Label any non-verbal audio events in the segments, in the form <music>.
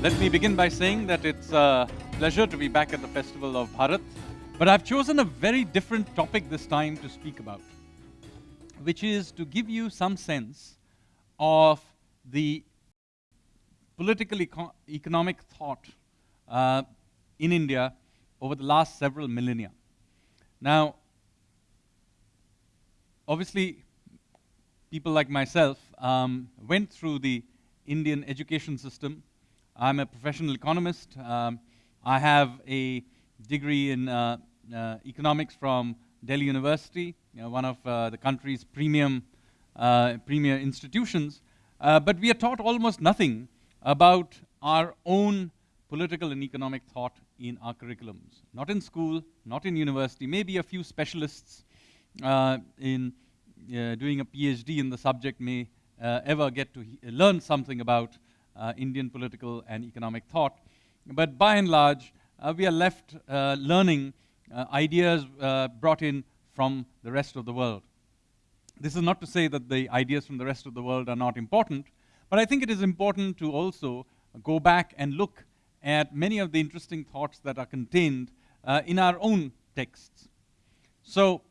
Let me begin by saying that it's a pleasure to be back at the Festival of Bharat, but I've chosen a very different topic this time to speak about, which is to give you some sense of the political eco economic thought uh, in India over the last several millennia. Now, obviously, people like myself um, went through the Indian education system I'm a professional economist. Um, I have a degree in uh, uh, economics from Delhi University, you know, one of uh, the country's premium, uh, premier institutions. Uh, but we are taught almost nothing about our own political and economic thought in our curriculums. Not in school, not in university, maybe a few specialists uh, in doing a PhD in the subject may ever get to learn something about Indian political and economic thought. But by and large, uh, we are left uh, learning ideas brought in from the rest of the world. This is not to say that the ideas from the rest of the world are not important, but I think it is important to also go back and look at many of the interesting thoughts that are contained uh, in our own texts. So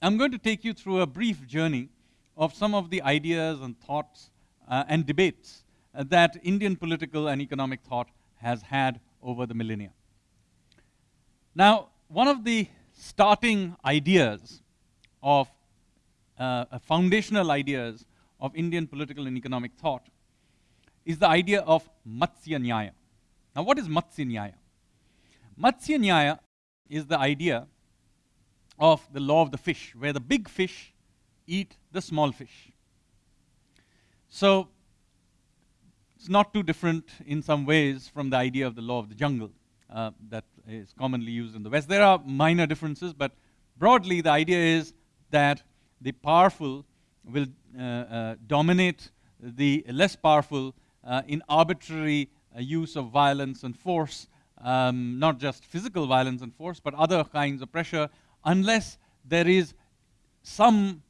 I'm going to take you through a brief journey of some of the ideas and thoughts uh, and debates uh, that Indian political and economic thought has had over the millennia. Now, one of the starting ideas of uh, foundational ideas of Indian political and economic thought is the idea of Matsya Nyaya. Now, what is Matsya Nyaya? Matsya Nyaya is the idea of the law of the fish, where the big fish eat the small fish. So, it's not too different in some ways from the idea of the law of the jungle uh, that is commonly used in the West. There are minor differences, but broadly the idea is that the powerful will uh, uh, dominate the less powerful uh, in arbitrary uh, use of violence and force, um, not just physical violence and force, but other kinds of pressure, unless there is some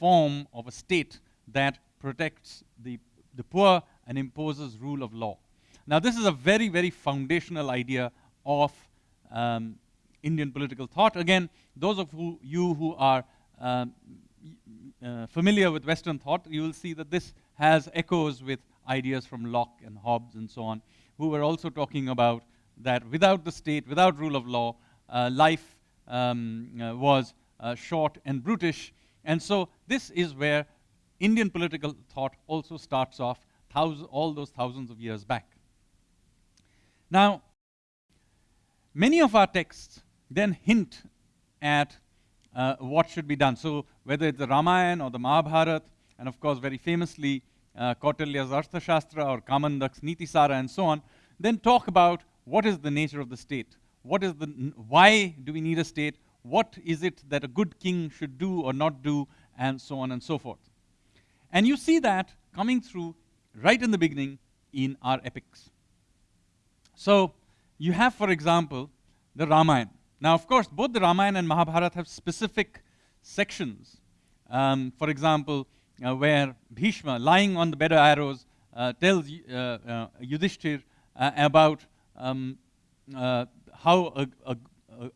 form of a state that protects the, the poor and imposes rule of law. Now, this is a very, very foundational idea of um, Indian political thought. Again, those of who, you who are um, uh, familiar with Western thought, you will see that this has echoes with ideas from Locke and Hobbes and so on, who were also talking about that without the state, without rule of law, uh, life um, uh, was uh, short and brutish. And so this is where Indian political thought also starts off all those thousands of years back. Now, many of our texts then hint at uh, what should be done. So whether it's the Ramayana or the Mahabharata, and of course very famously uh, Kautilya's Arthashastra or Kamandak's Nitisara and so on, then talk about what is the nature of the state, what is the, why do we need a state, what is it that a good king should do or not do, and so on and so forth. And you see that coming through right in the beginning in our epics. So you have, for example, the Ramayana. Now, of course, both the Ramayana and Mahabharata have specific sections. Um, for example, uh, where Bhishma, lying on the bed of arrows, uh, tells uh, uh Yudhishthir uh, about um, uh, how a, a,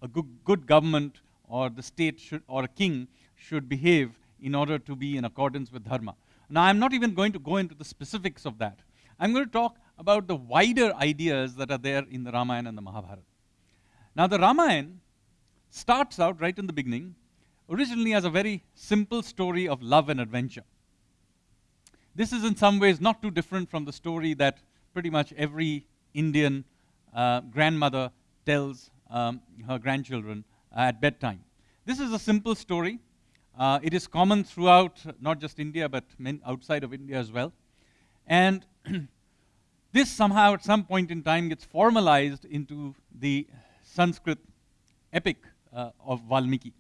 a good, good, government or the state should, or a king should behave in order to be in accordance with dharma. Now, I'm not even going to go into the specifics of that. I'm going to talk about the wider ideas that are there in the Ramayana and the Mahabharata. Now, the Ramayana starts out right in the beginning, originally as a very simple story of love and adventure. This is in some ways not too different from the story that pretty much every Indian uh, grandmother tells um, her grandchildren at bedtime. This is a simple story uh, it is common throughout not just India, but outside of India as well. And <clears throat> this somehow at some point in time gets formalized into the Sanskrit epic uh, of Valmiki.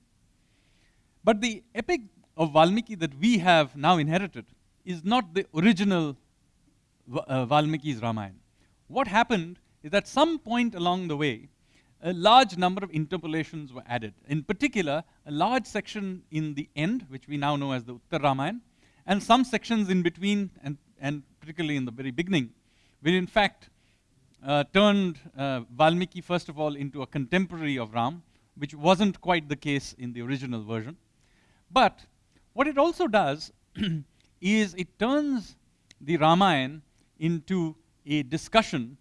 But the epic of Valmiki that we have now inherited is not the original uh, Valmiki's Ramayana. What happened is that some point along the way, a large number of interpolations were added. In particular, a large section in the end, which we now know as the Uttar Ramayana, and some sections in between, and, and particularly in the very beginning, where in fact uh, turned uh, Valmiki, first of all, into a contemporary of Ram, which wasn't quite the case in the original version. But what it also does <clears throat> is it turns the Ramayana into a discussion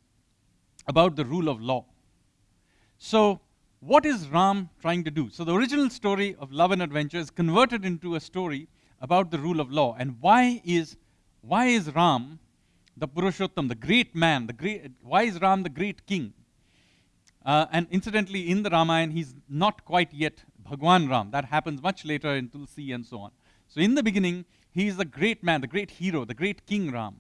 about the rule of law. So, what is Ram trying to do? So, the original story of love and adventure is converted into a story about the rule of law. And why is, why is Ram the Purushottam, the great man, the great, why is Ram the great king? Uh, and incidentally, in the Ramayana, he's not quite yet Bhagwan Ram. That happens much later in Tulsi and so on. So in the beginning, he is great man, the great hero, the great king Ram.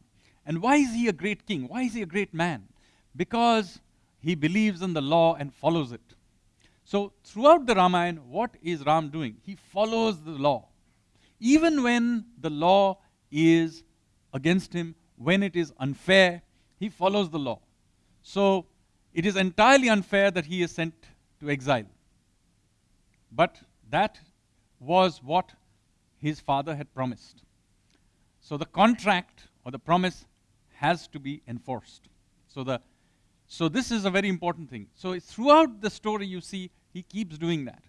And why is he a great king? Why is he a great man? Because he believes in the law and follows it. So throughout the Ramayana, what is Ram doing? He follows the law. Even when the law is against him, when it is unfair, he follows the law. So it is entirely unfair that he is sent to exile. But that was what his father had promised. So the contract or the promise has to be enforced. So the so this is a very important thing. So throughout the story you see he keeps doing that.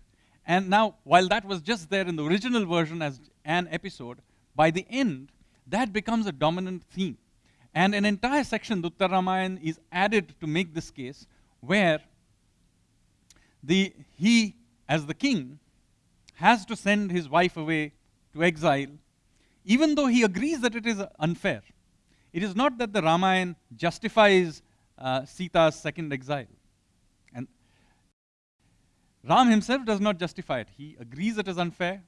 And now while that was just there in the original version as an episode, by the end that becomes a dominant theme. And an entire section, Uttar Ramayana, is added to make this case where the, he, as the king, has to send his wife away to exile, even though he agrees that it is unfair. It is not that the Ramayana justifies uh, Sita's second exile. And Ram himself does not justify it. He agrees it is unfair.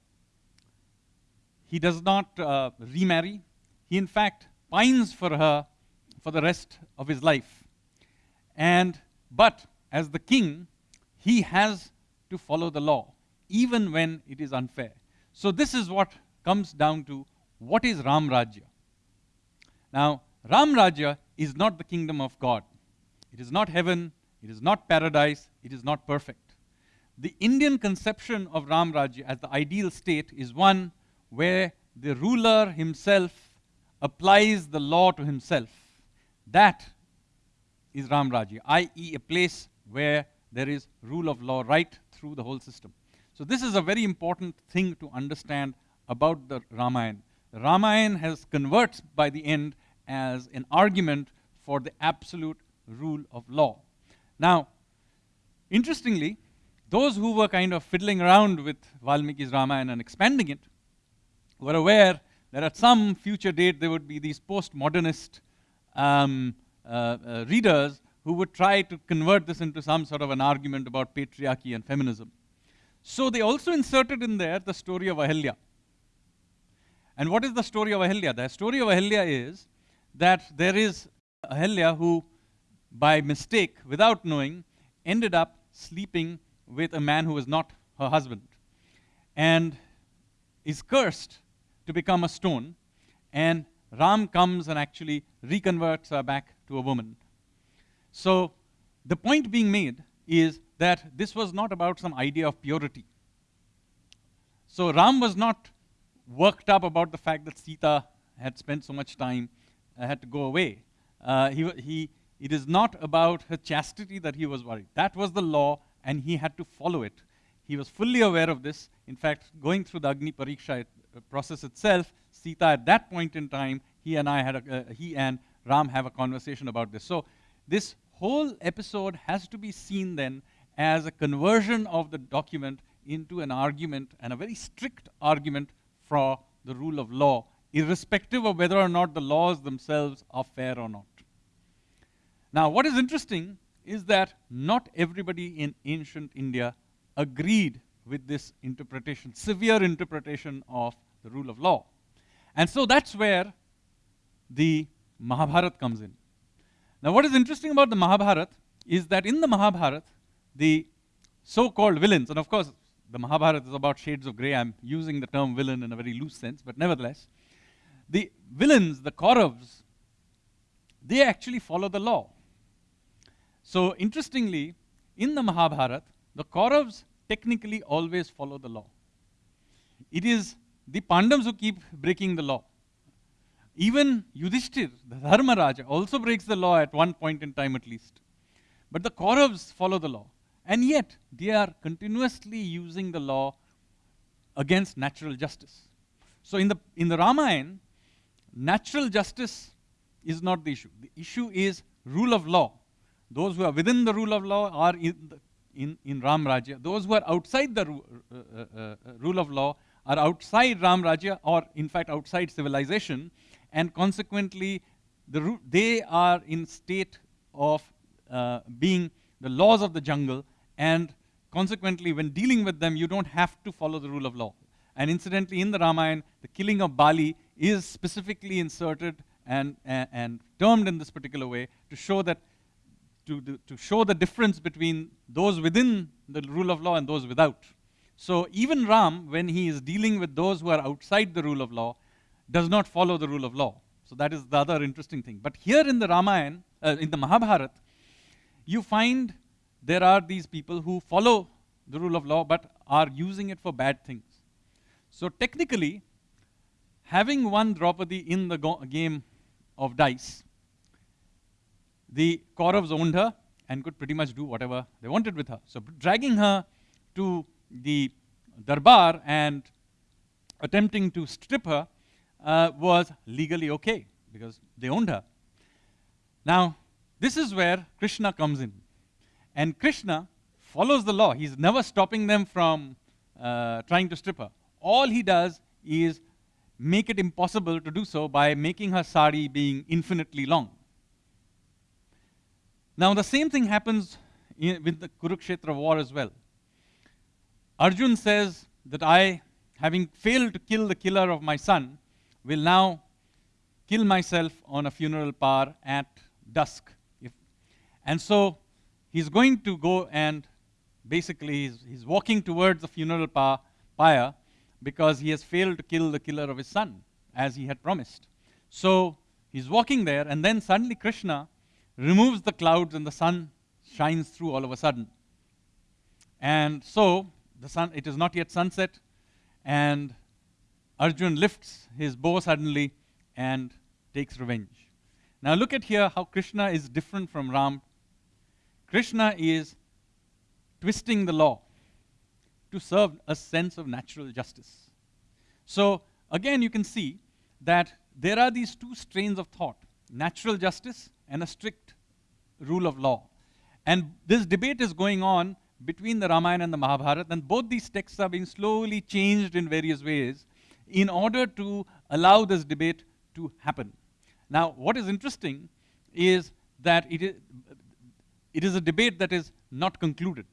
He does not uh, remarry. He, in fact, pines for her for the rest of his life. And, but as the king, he has to follow the law, even when it is unfair. So this is what comes down to what is Ram Rajya. Now, Ram Rajya is not the kingdom of God. It is not heaven, it is not paradise, it is not perfect. The Indian conception of Ram Rajya as the ideal state is one where the ruler himself applies the law to himself, that is Ram Rajya, i.e., a place where there is rule of law right through the whole system. So, this is a very important thing to understand about the Ramayana. Ramayana has converts by the end as an argument for the absolute rule of law. Now, interestingly, those who were kind of fiddling around with Valmiki's Ramayana and expanding it were aware that at some future date there would be these postmodernist um, uh, uh, readers who would try to convert this into some sort of an argument about patriarchy and feminism. So they also inserted in there the story of Ahilya. And what is the story of Ahilya? The story of Ahilya is that there is Ahilya who, by mistake, without knowing, ended up sleeping with a man who was not her husband and is cursed to become a stone, and Ram comes and actually reconverts her back to a woman. So the point being made is that this was not about some idea of purity. So Ram was not worked up about the fact that Sita had spent so much time, uh, had to go away. Uh, he, he, it is not about her chastity that he was worried. That was the law, and he had to follow it. He was fully aware of this. In fact, going through the Agni Pariksha, process itself, Sita at that point in time, he and I had a, uh, he and Ram have a conversation about this. So this whole episode has to be seen then as a conversion of the document into an argument and a very strict argument for the rule of law, irrespective of whether or not the laws themselves are fair or not. Now, what is interesting is that not everybody in ancient India agreed with this interpretation, severe interpretation of the rule of law. And so that's where the Mahabharata comes in. Now, what is interesting about the Mahabharata is that in the Mahabharata, the so called villains, and of course, the Mahabharata is about shades of grey. I'm using the term villain in a very loose sense, but nevertheless, the villains, the Kauravas, they actually follow the law. So, interestingly, in the Mahabharata, the Kauravas technically always follow the law. It is the Pandavas who keep breaking the law. even Yudhishthir, the Dharma Raja, also breaks the law at one point in time at least. But the Kauravas follow the law. And yet, they are continuously using the law against natural justice. So in the, in the Ramayana, natural justice is not the issue. The issue is rule of law. Those who are within the rule of law are in, in, in Ram Rajya. Those who are outside the ru uh, uh, uh, rule of law are outside Ram Rajya or in fact outside civilization and consequently the they are in state of uh, being the laws of the jungle and consequently when dealing with them you don't have to follow the rule of law. And incidentally in the Ramayana the killing of Bali is specifically inserted and, and, and termed in this particular way to show that to, to show the difference between those within the rule of law and those without. So even Ram, when he is dealing with those who are outside the rule of law, does not follow the rule of law. So that is the other interesting thing. But here in the Ramayana, uh, in the Mahabharata, you find there are these people who follow the rule of law but are using it for bad things. So technically, having won Draupadi in the game of dice, the Kauravas owned her and could pretty much do whatever they wanted with her. So dragging her to the darbar and attempting to strip her uh, was legally okay because they owned her. Now, this is where Krishna comes in. And Krishna follows the law. He's never stopping them from uh, trying to strip her. All he does is make it impossible to do so by making her sari being infinitely long. Now, the same thing happens in, with the Kurukshetra war as well. Arjun says that I, having failed to kill the killer of my son, will now kill myself on a funeral pyre at dusk. If, and so he's going to go and basically he's, he's walking towards the funeral pyre because he has failed to kill the killer of his son, as he had promised. So he's walking there, and then suddenly Krishna removes the clouds and the sun shines through all of a sudden. And so the sun, it is not yet sunset, and Arjun lifts his bow suddenly and takes revenge. Now look at here how Krishna is different from Ram. Krishna is twisting the law to serve a sense of natural justice. So again, you can see that there are these two strains of thought, natural justice and a strict rule of law. And this debate is going on between the Ramayana and the Mahabharata, and both these texts are being slowly changed in various ways in order to allow this debate to happen. Now, what is interesting is that it is, it is a debate that is not concluded.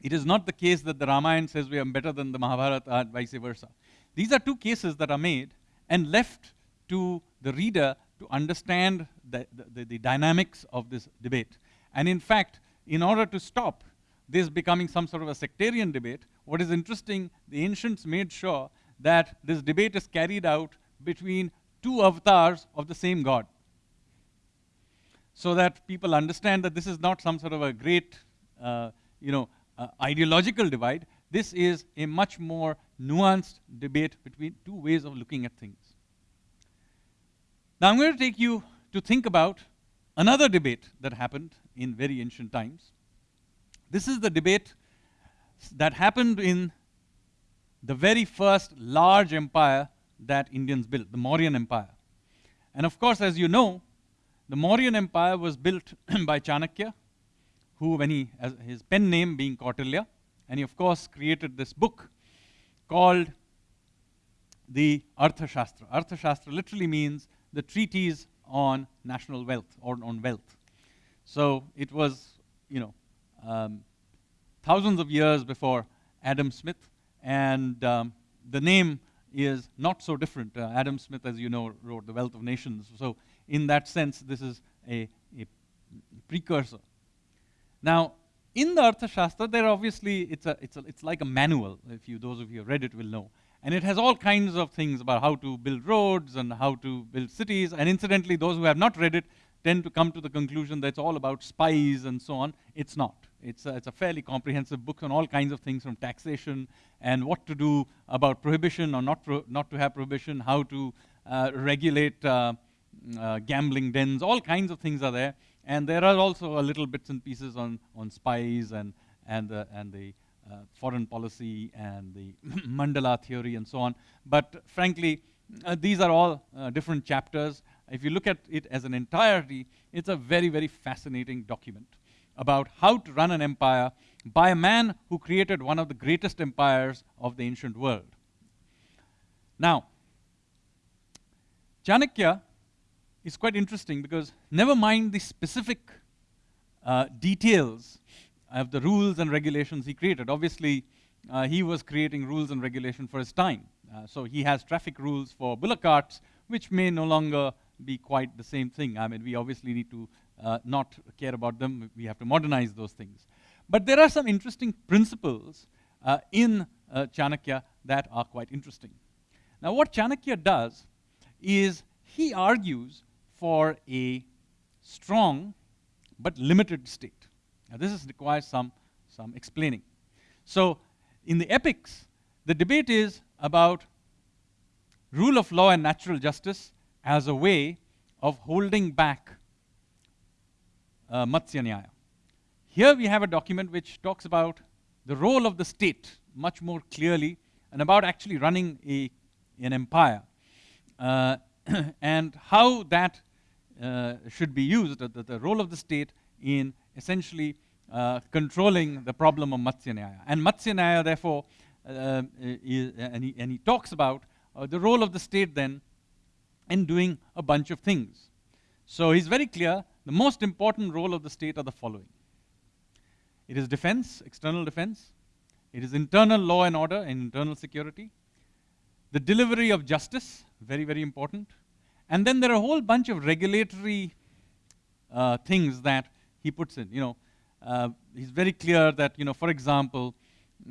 It is not the case that the Ramayana says we are better than the Mahabharata and uh, vice versa. These are two cases that are made and left to the reader to understand the, the, the dynamics of this debate. And in fact, in order to stop this becoming some sort of a sectarian debate, what is interesting, the ancients made sure that this debate is carried out between two avatars of the same God. So that people understand that this is not some sort of a great, uh, you know, uh, ideological divide. This is a much more nuanced debate between two ways of looking at things. Now I'm going to take you to think about another debate that happened in very ancient times. This is the debate that happened in the very first large empire that Indians built, the Mauryan Empire. And of course, as you know, the Mauryan Empire was built <clears throat> by Chanakya, who, when he, his pen name being Kautilya, and he of course created this book called the Arthashastra. Arthashastra literally means the treatise on national wealth or on wealth. So it was, you know, um, thousands of years before Adam Smith, and um, the name is not so different. Uh, Adam Smith, as you know, wrote The Wealth of Nations. So in that sense, this is a, a precursor. Now, in the Arthashastra, there obviously, it's, a, it's, a, it's like a manual. If you, those of you who have read it will know. And it has all kinds of things about how to build roads and how to build cities. And incidentally, those who have not read it tend to come to the conclusion that it's all about spies and so on. It's not. It's a, it's a fairly comprehensive book on all kinds of things from taxation and what to do about prohibition or not, pro not to have prohibition, how to, uh, regulate uh, uh, gambling dens, all kinds of things are there. And there are also a little bits and pieces on, on spies and, and the, and the foreign policy and the <clears throat> mandala theory and so on. But frankly, uh, these are all uh, different chapters. If you look at it as an entirety, it's a very, very fascinating document about how to run an empire by a man who created one of the greatest empires of the ancient world. Now, Chanakya is quite interesting because never mind the specific uh, details of the rules and regulations he created. Obviously, uh, he was creating rules and regulation for his time. Uh, so he has traffic rules for bullock carts, which may no longer be quite the same thing. I mean, we obviously need to uh, not care about them. We have to modernize those things. But there are some interesting principles uh, in uh, Chanakya that are quite interesting. Now, what Chanakya does is he argues for a strong but limited state. Now, this is, requires some, some explaining. So, in the epics, the debate is about rule of law and natural justice as a way of holding back uh, Matsya Nyaya. Here we have a document which talks about the role of the state much more clearly and about actually running a, an empire uh, <clears throat> and how that uh, should be used, the, the, role of the state in essentially uh, controlling the problem of Matsya. And Matsya therefore, uh, is, and, he, and, he, talks about uh, the role of the state then in doing a bunch of things. So he's very clear the most important role of the state are the following it is defense, external defense, it is internal law and order and internal security, the delivery of justice, very, very important, and then there are a whole bunch of regulatory uh, things that he puts in. You know, uh, he's very clear that, you know, for example,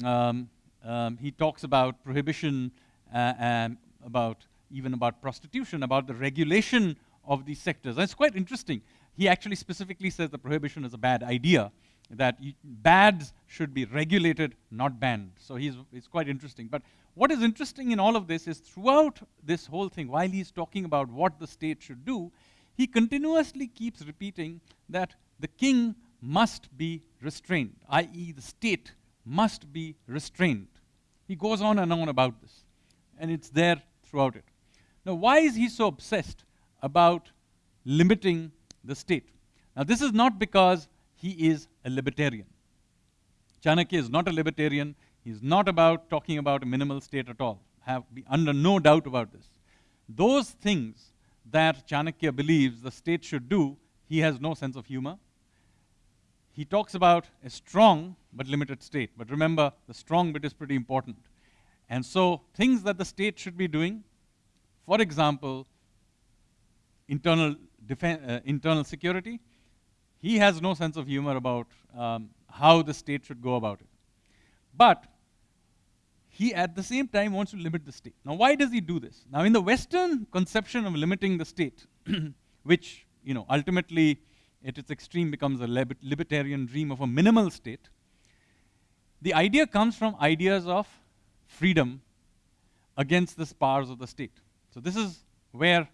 um, um, he talks about prohibition uh, and about even about prostitution, about the regulation of these sectors. And it's quite interesting. He actually specifically says the prohibition is a bad idea, that bads should be regulated, not banned. So he's, it's quite interesting. But what is interesting in all of this is throughout this whole thing, while he's talking about what the state should do, he continuously keeps repeating that the king must be restrained, i.e., the state must be restrained. He goes on and on about this, and it's there throughout it. Now, why is he so obsessed about limiting the state? Now, this is not because he is a libertarian. Chanakya is not a libertarian. He's not about talking about a minimal state at all. Have be under no doubt about this. Those things that Chanakya believes the state should do, he has no sense of humor. He talks about a strong but limited state. But remember, the strong bit is pretty important. And so, things that the state should be doing, for example, internal, uh, internal security, he has no sense of humor about um, how the state should go about it. But he at the same time wants to limit the state. Now, why does he do this? Now, in the Western conception of limiting the state, <clears throat> which you know ultimately at its extreme becomes a libertarian dream of a minimal state, the idea comes from ideas of freedom against the powers of the state. So this is where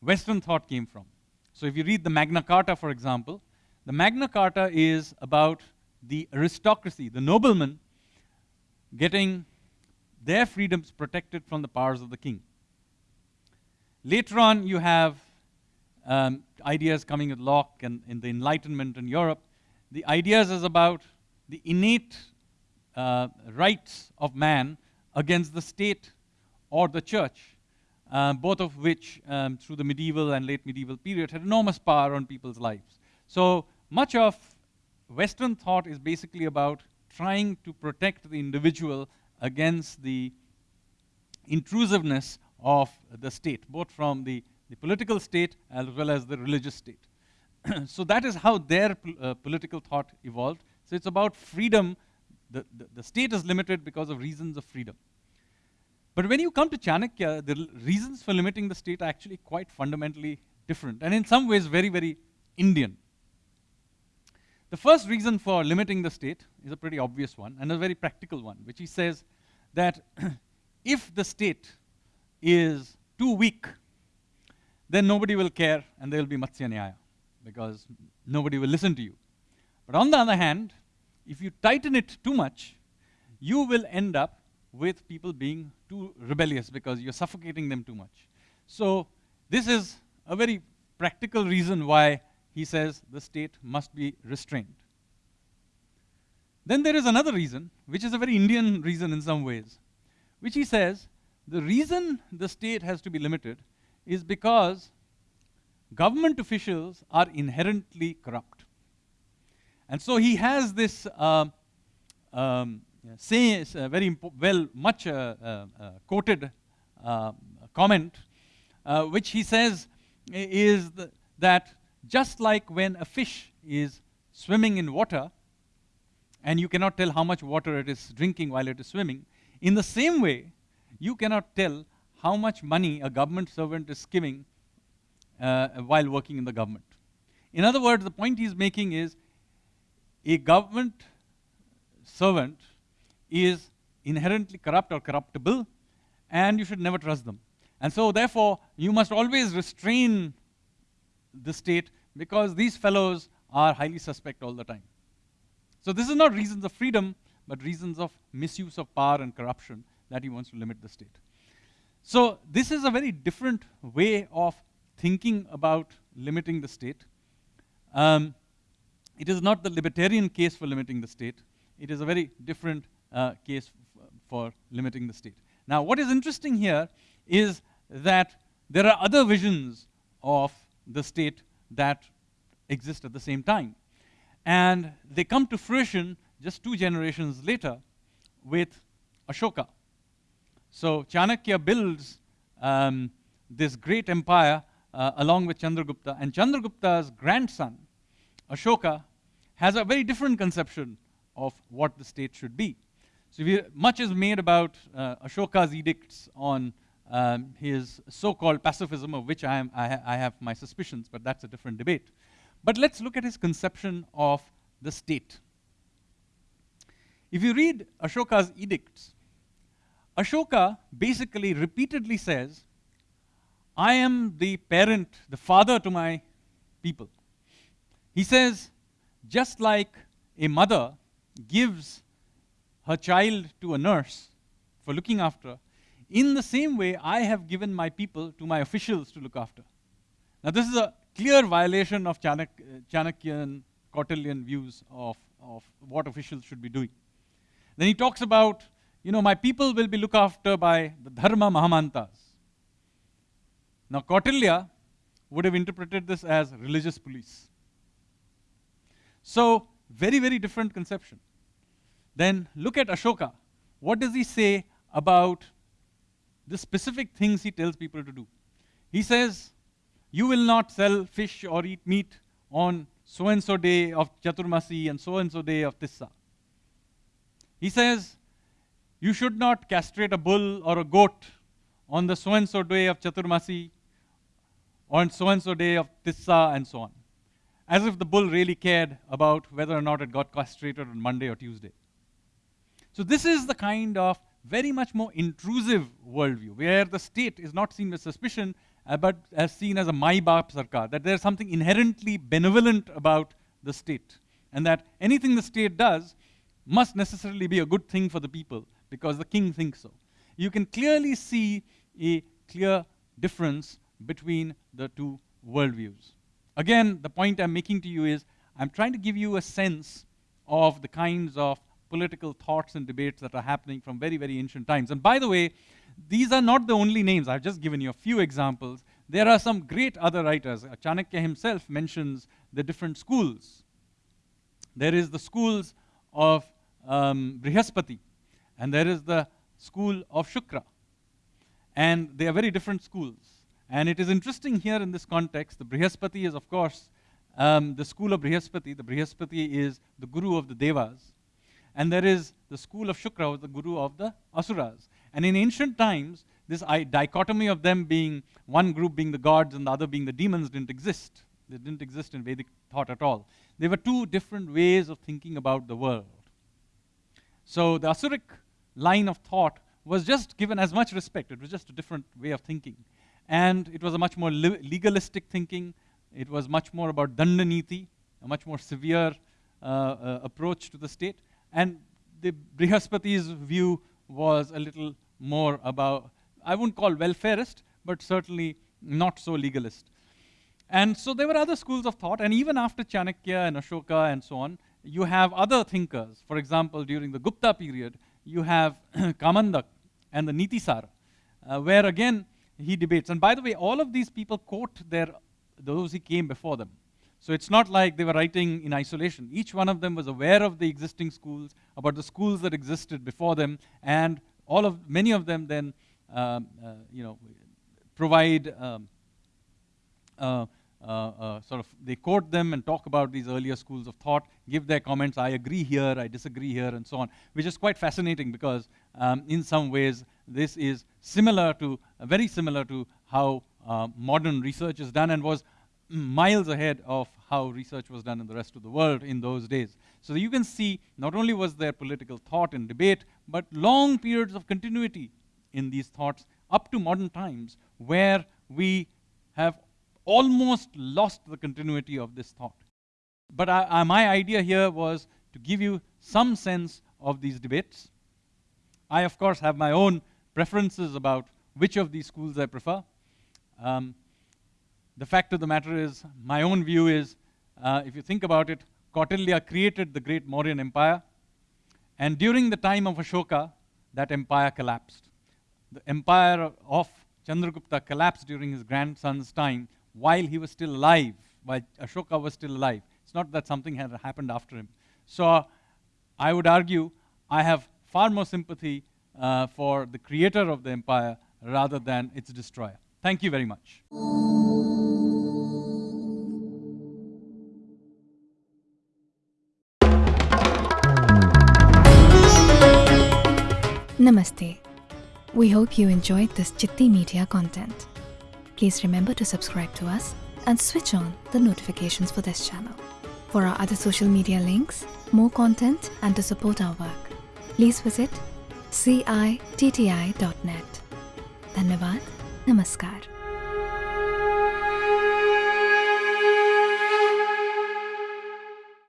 Western thought came from. So if you read the Magna Carta, for example, the Magna Carta is about the aristocracy, the noblemen, getting their freedoms protected from the powers of the king. Later on, you have um, ideas coming with Locke and in the Enlightenment in Europe. The ideas is about the innate uh, rights of man against the state or the church, uh, both of which, um, through the medieval and late medieval period, had enormous power on people's lives. So much of Western thought is basically about trying to protect the individual against the intrusiveness of the state, both from the, the political state as well as the religious state. <clears throat> so that is how their uh, political thought evolved. So it's about freedom. The, the, the, state is limited because of reasons of freedom. But when you come to Chanakya, the reasons for limiting the state are actually quite fundamentally different, and in some ways very, very Indian. The first reason for limiting the state is a pretty obvious one and a very practical one, which he says that <clears throat> if the state is too weak then nobody will care and there will be Matsya Nyaya because nobody will listen to you. But on the other hand, if you tighten it too much, you will end up with people being too rebellious because you're suffocating them too much. So this is a very practical reason why he says the state must be restrained. Then there is another reason, which is a very Indian reason in some ways, which he says the reason the state has to be limited is because government officials are inherently corrupt. And so he has this uh, um, say, uh, very well, much uh, uh, uh quoted uh, comment, which he says is th that just like when a fish is swimming in water, and you cannot tell how much water it is drinking while it is swimming, in the same way, you cannot tell how much money a government servant is giving uh, while working in the government. In other words, the point he's making is a government servant is inherently corrupt or corruptible, and you should never trust them. And so, therefore, you must always restrain the state because these fellows are highly suspect all the time. So, this is not reasons of freedom, but reasons of misuse of power and corruption that he wants to limit the state. So, this is a very different way of thinking about limiting the state. Um, it is not the libertarian case for limiting the state. It is a very different uh, case for limiting the state. Now, what is interesting here is that there are other visions of the state that exist at the same time. And they come to fruition just two generations later with Ashoka. So Chanakya builds um, this great empire uh, along with Chandragupta, and Chandragupta's grandson, Ashoka, has a very different conception of what the state should be. So much is made about uh, Ashoka's edicts on um, his so-called pacifism, of which I, am, I, ha I have my suspicions, but that's a different debate. But let's look at his conception of the state. If you read Ashoka's edicts, Ashoka basically repeatedly says, I am the parent, the father to my people. He says, just like a mother gives her child to a nurse for looking after, in the same way, I have given my people to my officials to look after. Now, this is a clear violation of Chanak uh, Chanakyan, Kautilyan views of, of what officials should be doing. Then he talks about, you know, my people will be looked after by the Dharma Mahamatras. Now, Kautilya would have interpreted this as religious police. So, very, very different conception. Then look at Ashoka. What does he say about the specific things he tells people to do? He says, you will not sell fish or eat meat on so and so day of Chaturmasi and so and so day of Tissa. He says, you should not castrate a bull or a goat on the so and so day of Chaturmasi, on so and so day of Tissa, and so on. As if the bull really cared about whether or not it got castrated on Monday or Tuesday. So, this is the kind of very much more intrusive worldview where the state is not seen with suspicion uh, but as seen as a Mai Baap Sarkar, that there's something inherently benevolent about the state, and that anything the state does must necessarily be a good thing for the people because the king thinks so. You can clearly see a clear difference between the two worldviews. Again, the point I'm making to you is I'm trying to give you a sense of the kinds of political thoughts and debates that are happening from very, very ancient times. And by the way, these are not the only names. I've just given you a few examples. There are some great other writers. Chanakya himself mentions the different schools. There is the schools of um, Brihaspati, and there is the school of Shukra. And they are very different schools. And it is interesting here in this context, the Brihaspati is, of course, um, the school of Brihaspati. The Brihaspati is the guru of the Devas. And there is the school of Shukra, the guru of the Asuras. And in ancient times, this dichotomy of them being one group being the gods and the other being the demons didn't exist. They didn't exist in Vedic thought at all. They were two different ways of thinking about the world. So the Asuric line of thought was just given as much respect. It was just a different way of thinking. And it was a much more legalistic thinking. It was much more about dandaniti, a much more severe uh, uh, approach to the state. And the Brihaspati's view was a little more about, I wouldn't call welfareist, but certainly not so legalist. And so there were other schools of thought, and even after Chanakya and Ashoka and so on, you have other thinkers. For example, during the Gupta period, you have <clears throat> Kamandak and the Nitisara, uh, where again he debates. And by the way, all of these people quote their those who came before them. So it's not like they were writing in isolation. Each one of them was aware of the existing schools, about the schools that existed before them, and all of many of them then, um, uh, you know, provide um, uh, sort of they quote them and talk about these earlier schools of thought, give their comments. I agree here, I disagree here, and so on, which is quite fascinating because um, in some ways this is similar to very similar to how uh, modern research is done and was miles ahead of how research was done in the rest of the world in those days. So you can see not only was there political thought and debate, but long periods of continuity in these thoughts up to modern times where we have almost lost the continuity of this thought. But I, I, my idea here was to give you some sense of these debates. I, of course, have my own preferences about which of these schools I prefer. Um, the fact of the matter is, my own view is, uh, if you think about it, Kautilya created the great Mauryan Empire, and during the time of Ashoka, that empire collapsed. The empire of Chandragupta collapsed during his grandson's time while he was still alive, while Ashoka was still alive. It's not that something had happened after him. So I would argue I have far more sympathy uh, for the creator of the empire rather than its destroyer. Thank you very much. Namaste. We hope you enjoyed this Chitti Media content. Please remember to subscribe to us and switch on the notifications for this channel. For our other social media links, more content and to support our work, please visit citti.net. Dhanyavad. Namaskar.